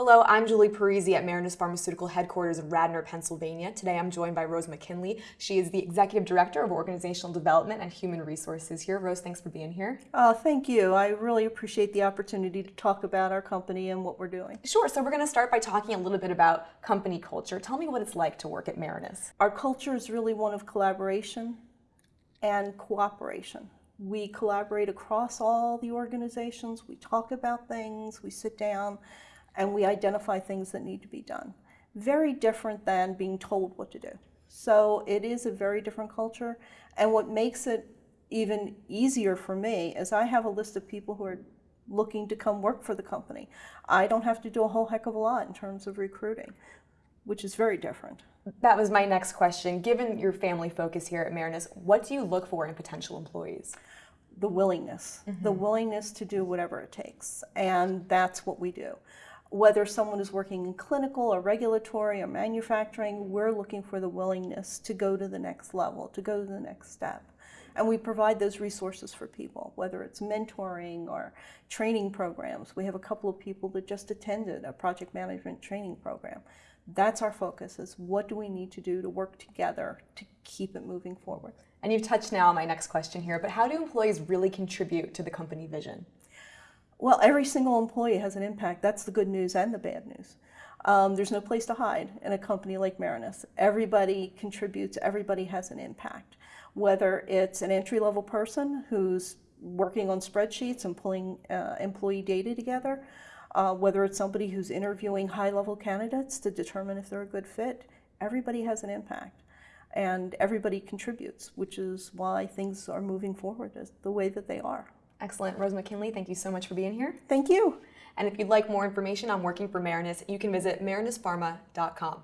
Hello, I'm Julie Parisi at Marinus Pharmaceutical headquarters in Radnor, Pennsylvania. Today I'm joined by Rose McKinley. She is the Executive Director of Organizational Development and Human Resources here. Rose, thanks for being here. Uh, thank you. I really appreciate the opportunity to talk about our company and what we're doing. Sure, so we're going to start by talking a little bit about company culture. Tell me what it's like to work at Marinus. Our culture is really one of collaboration and cooperation. We collaborate across all the organizations, we talk about things, we sit down, and we identify things that need to be done. Very different than being told what to do. So it is a very different culture. And what makes it even easier for me is I have a list of people who are looking to come work for the company. I don't have to do a whole heck of a lot in terms of recruiting, which is very different. That was my next question. Given your family focus here at Marinus, what do you look for in potential employees? The willingness, mm -hmm. the willingness to do whatever it takes. And that's what we do whether someone is working in clinical or regulatory or manufacturing, we're looking for the willingness to go to the next level, to go to the next step. And we provide those resources for people, whether it's mentoring or training programs. We have a couple of people that just attended a project management training program. That's our focus is what do we need to do to work together to keep it moving forward. And you've touched now on my next question here, but how do employees really contribute to the company vision? Well, every single employee has an impact. That's the good news and the bad news. Um, there's no place to hide in a company like Marinus. Everybody contributes, everybody has an impact. Whether it's an entry-level person who's working on spreadsheets and pulling uh, employee data together, uh, whether it's somebody who's interviewing high-level candidates to determine if they're a good fit, everybody has an impact. And everybody contributes, which is why things are moving forward the way that they are. Excellent. Rose McKinley, thank you so much for being here. Thank you. And if you'd like more information on working for Marinus, you can visit marinuspharma.com.